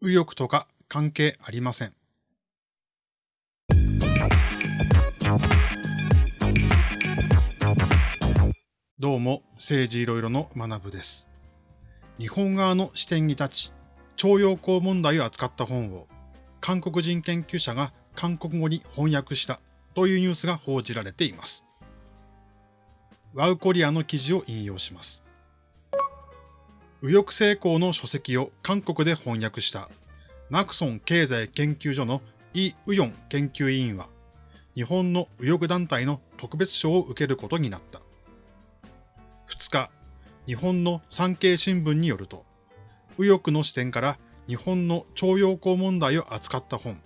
右翼とか関係ありません。どうも、政治いろいろの学部です。日本側の視点に立ち、徴用工問題を扱った本を、韓国人研究者が韓国語に翻訳したというニュースが報じられています。ワウコリアの記事を引用します。右翼成功の書籍を韓国で翻訳したマクソン経済研究所のイ・ウヨン研究委員は、日本の右翼団体の特別賞を受けることになった。2日、日本の産経新聞によると、右翼の視点から日本の徴用工問題を扱った本、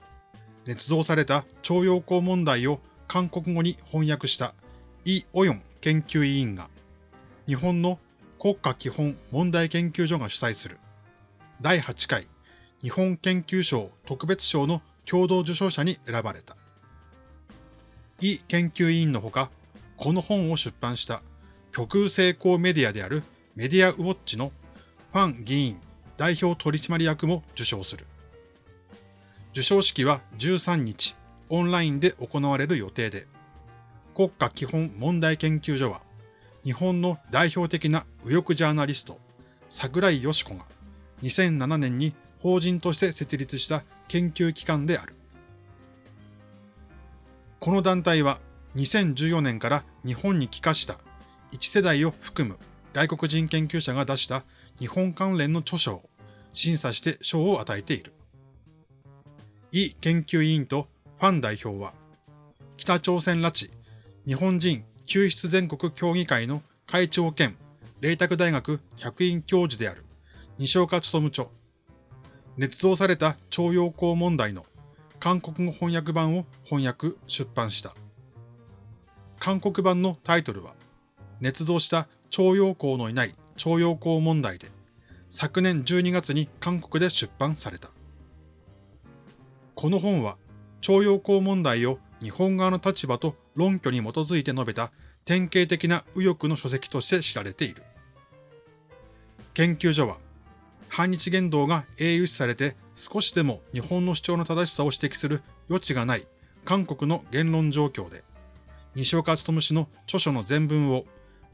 捏造された徴用工問題を韓国語に翻訳したイ・オヨン研究委員が、日本の国家基本問題研究所が主催する第8回日本研究賞特別賞の共同受賞者に選ばれた。イ研究委員のほか、この本を出版した極右成功メディアであるメディアウォッチのファン議員代表取締役も受賞する。受賞式は13日オンラインで行われる予定で、国家基本問題研究所は日本の代表的な右翼ジャーナリスト、桜井よし子が2007年に法人として設立した研究機関である。この団体は2014年から日本に帰化した1世代を含む外国人研究者が出した日本関連の著書を審査して賞を与えている。イ研究委員とファン代表は、北朝鮮拉致日本人救出全国協議会の会長兼麗澤大学客員教授である西岡努著、捏造された徴用工問題の韓国語翻訳版を翻訳、出版した。韓国版のタイトルは、捏造した徴用工のいない徴用工問題で、昨年12月に韓国で出版された。この本は、徴用工問題を日本側の立場と論拠に基づいて述べた典型的な右翼の書籍として知られている。研究所は、反日言動が英雄視されて少しでも日本の主張の正しさを指摘する余地がない韓国の言論状況で、西岡努氏の著書の全文を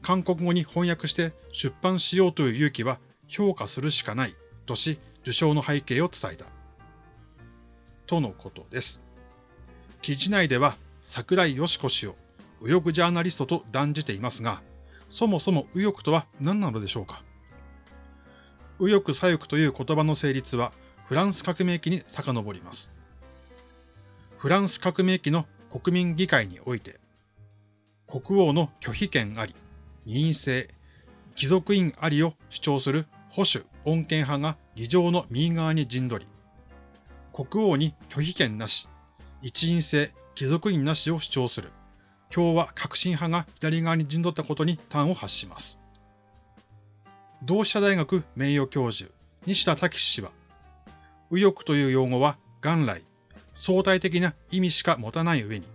韓国語に翻訳して出版しようという勇気は評価するしかないとし、受賞の背景を伝えた。とのことです。記事内では桜井よし子氏を右翼ジャーナリストと断じていますが、そもそも右翼とは何なのでしょうか？右翼左翼という言葉の成立はフランス革命期に遡ります。フランス革命期の国民議会において、国王の拒否権あり、二院制、貴族院ありを主張する保守、穏健派が議場の右側に陣取り、国王に拒否権なし、一院制、貴族院なしを主張する共和革新派が左側に陣取ったことに端を発します。同志社大学名誉教授、西田武氏は、右翼という用語は元来、相対的な意味しか持たない上に、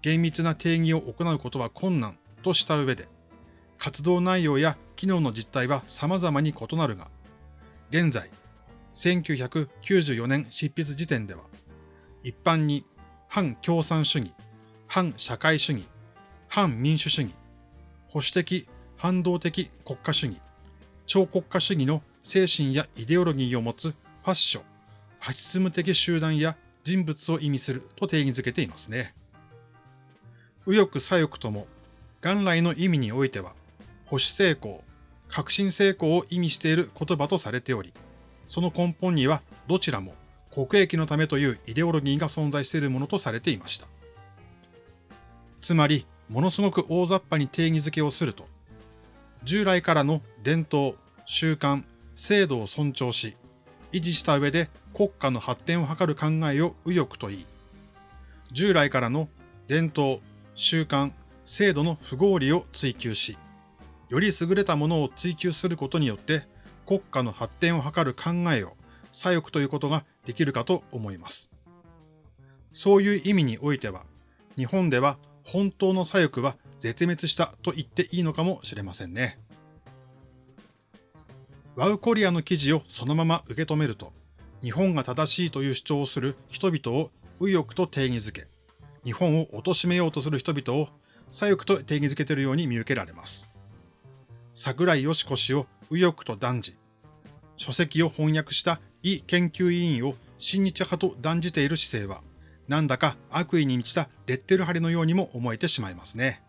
厳密な定義を行うことは困難とした上で、活動内容や機能の実態は様々に異なるが、現在、1994年執筆時点では、一般に反共産主義、反社会主義、反民主主義、保守的、反動的国家主義、超国家主義の精神やイデオロギーを持つファッション、ファシズム的集団や人物を意味すると定義づけていますね。右翼左翼とも元来の意味においては保守成功、革新成功を意味している言葉とされており、その根本にはどちらも国益のためというイデオロギーが存在しているものとされていました。つまり、ものすごく大雑把に定義づけをすると、従来からの伝統、習慣、制度を尊重し、維持した上で国家の発展を図る考えを右翼と言い、従来からの伝統、習慣、制度の不合理を追求し、より優れたものを追求することによって国家の発展を図る考えを左翼ということができるかと思います。そういう意味においては、日本では本当の左翼は絶滅したと言っていいのかもしれませんね。ワウコリアの記事をそのまま受け止めると、日本が正しいという主張をする人々を右翼と定義づけ、日本を貶めようとする人々を左翼と定義づけているように見受けられます。桜井よし子氏を右翼と断じ、書籍を翻訳した異研究委員を親日派と断じている姿勢は、なんだか悪意に満ちたレッテル貼りのようにも思えてしまいますね。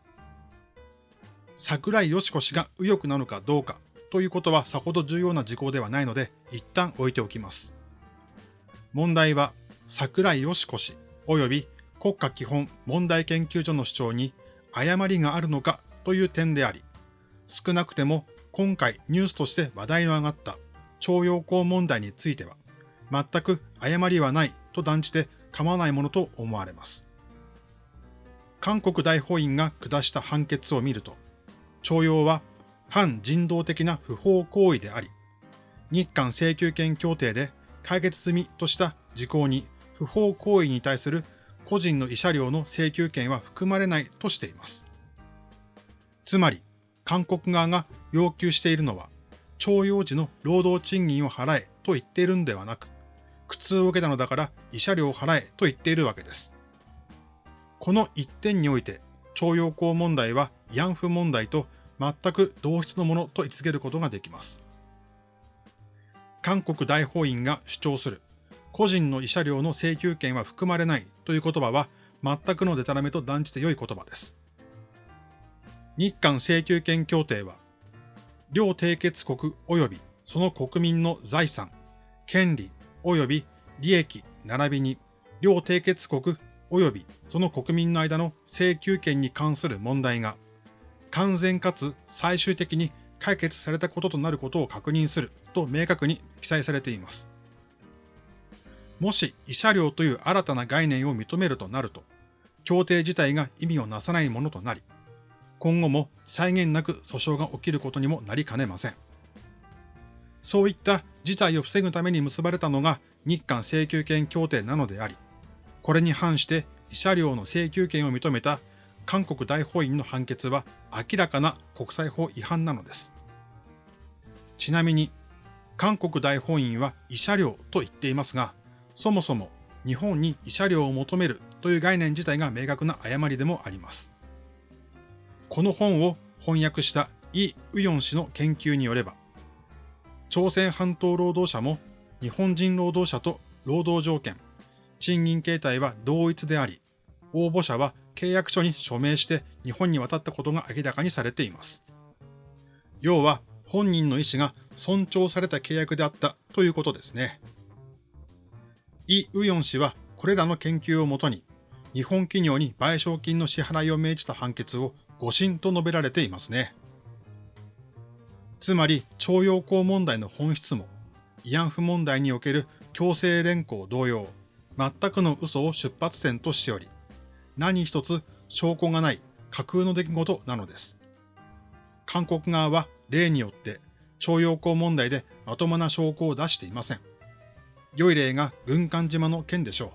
桜井よし子氏が右翼なのかどうかということはさほど重要な事項ではないので、一旦置いておきます。問題は、桜井よし子氏及び国家基本問題研究所の主張に誤りがあるのかという点であり、少なくても今回ニュースとして話題の上がった徴用工問題については、全く誤りはないと断じて構わないものと思われます。韓国大法院が下した判決を見ると、徴用は反人道的な不法行為であり、日韓請求権協定で解決済みとした事項に不法行為に対する個人の慰謝料の請求権は含まれないとしています。つまり、韓国側が要求しているのは、徴用時の労働賃金を払えと言っているんではなく、苦痛を受けたのだから慰謝料を払えと言っているわけです。この一点において、徴用工問題は慰安婦問題と全く同質のものと位置づけることができます。韓国大法院が主張する個人の慰謝料の請求権は含まれないという言葉は全くのデタラメと断じて良い言葉です。日韓請求権協定は、両締結国及びその国民の財産、権利及び利益並びに、両締結国及びその国民の間の請求権に関する問題が、完全かつ最終的に解決されたこととなることを確認すると明確に記載されています。もし慰謝料という新たな概念を認めるとなると、協定自体が意味をなさないものとなり、今後も際限なく訴訟が起きることにもなりかねません。そういった事態を防ぐために結ばれたのが日韓請求権協定なのであり、これに反して慰謝料の請求権を認めた韓国大法院の判決は明らかな国際法違反なのです。ちなみに、韓国大法院は慰謝料と言っていますが、そもそも日本に慰謝料を求めるという概念自体が明確な誤りでもあります。この本を翻訳したイ・ウヨン氏の研究によれば、朝鮮半島労働者も日本人労働者と労働条件、賃金形態は同一であり、応募者は契約書に署名して日本に渡ったことが明らかにされています。要は本人の意思が尊重された契約であったということですね。イ・ウヨン氏はこれらの研究をもとに日本企業に賠償金の支払いを命じた判決を誤審と述べられていますね。つまり、徴用工問題の本質も、慰安婦問題における強制連行同様、全くの嘘を出発点としており、何一つ証拠がない架空の出来事なのです。韓国側は例によって徴用工問題でまともな証拠を出していません。良い例が軍艦島の件でしょ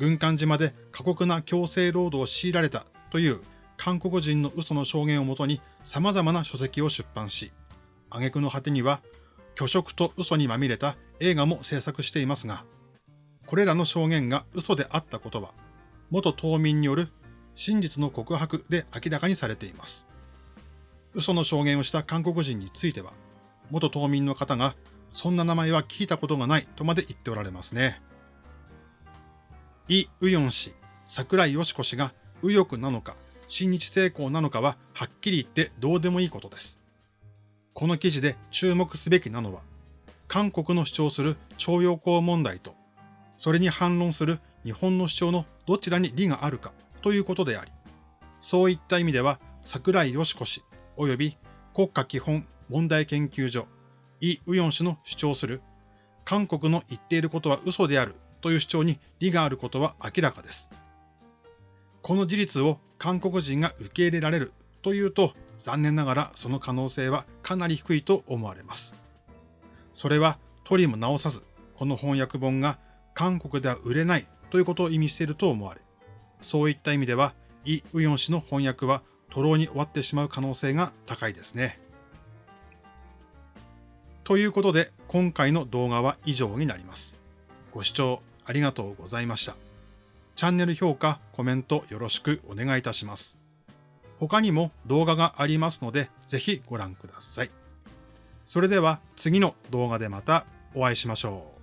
う。軍艦島で過酷な強制労働を強いられたという韓国人の嘘の証言をもとに様々な書籍を出版し、挙句の果てには、虚飾と嘘にまみれた映画も制作していますが、これらの証言が嘘であったことは、元島民による真実の告白で明らかにされています。嘘の証言をした韓国人については、元島民の方が、そんな名前は聞いたことがないとまで言っておられますね。イ・ウヨン氏、桜井よし子氏が右翼なのか、親日成功なのかははっきり言ってどうでもいいことです。この記事で注目すべきなのは、韓国の主張する徴用工問題と、それに反論する日本の主張のどちらに利があるかということであり、そういった意味では桜井よし子氏及び国家基本問題研究所イ・ウヨン氏の主張する韓国の言っていることは嘘であるという主張に利があることは明らかです。この事実を韓国人が受け入れられるというと、残念ながらその可能性はかなり低いと思われます。それは取りも直さず、この翻訳本が韓国では売れないということを意味していると思われ、そういった意味では、イ・ウヨン氏の翻訳は徒労に終わってしまう可能性が高いですね。ということで、今回の動画は以上になります。ご視聴ありがとうございました。チャンネル評価、コメントよろしくお願いいたします。他にも動画がありますので、ぜひご覧ください。それでは次の動画でまたお会いしましょう。